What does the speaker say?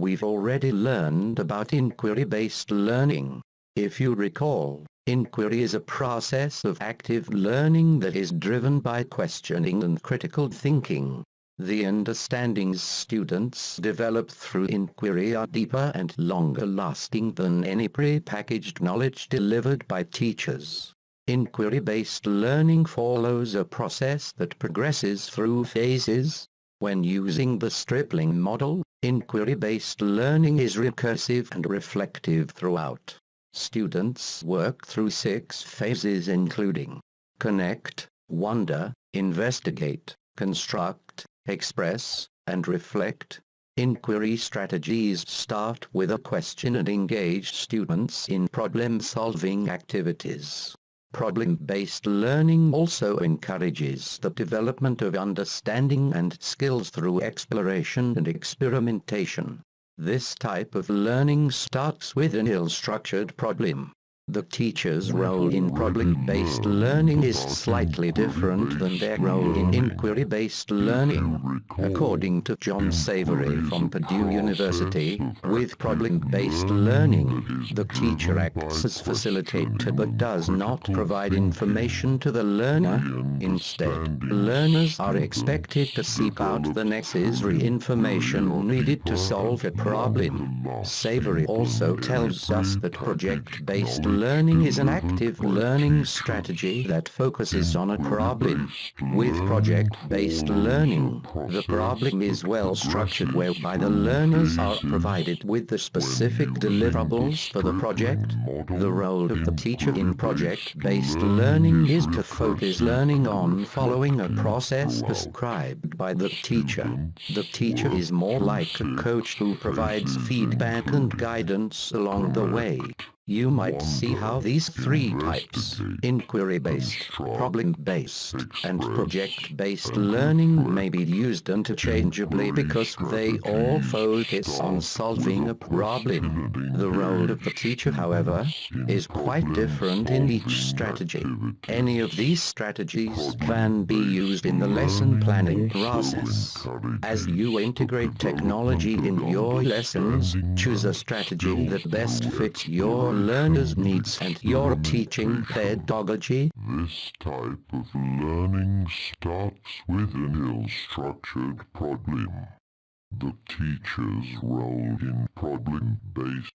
We've already learned about inquiry-based learning. If you recall, inquiry is a process of active learning that is driven by questioning and critical thinking. The understandings students develop through inquiry are deeper and longer lasting than any pre-packaged knowledge delivered by teachers. Inquiry-based learning follows a process that progresses through phases. When using the Stripling model, inquiry-based learning is recursive and reflective throughout. Students work through six phases including connect, wonder, investigate, construct, express, and reflect. Inquiry strategies start with a question and engage students in problem-solving activities. Problem-based learning also encourages the development of understanding and skills through exploration and experimentation. This type of learning starts with an ill-structured problem. The teacher's role in problem-based learning is slightly different than their role in inquiry-based learning. According to John Savery from Purdue University, with problem-based learning, the teacher acts as facilitator but does not provide information to the learner. Instead, learners are expected to seek out the necessary information needed to solve a problem. Savery also tells us that project-based learning is an active learning strategy that focuses on a problem. With project-based learning, the problem is well structured whereby the learners are provided with the specific deliverables for the project. The role of the teacher in project-based learning is to focus learning on following a process prescribed by the teacher. The teacher is more like a coach who provides feedback and guidance along the way. You might see how these three types, inquiry-based, problem-based, and project-based learning may be used interchangeably because they all focus on solving a problem. The role of the teacher, however, is quite different in each strategy. Any of these strategies can be used in the lesson planning process. As you integrate technology in your lessons, choose a strategy that best fits your learner's needs and your teaching pedagogy. This type of learning starts with an ill-structured problem. The teacher's role in problem-based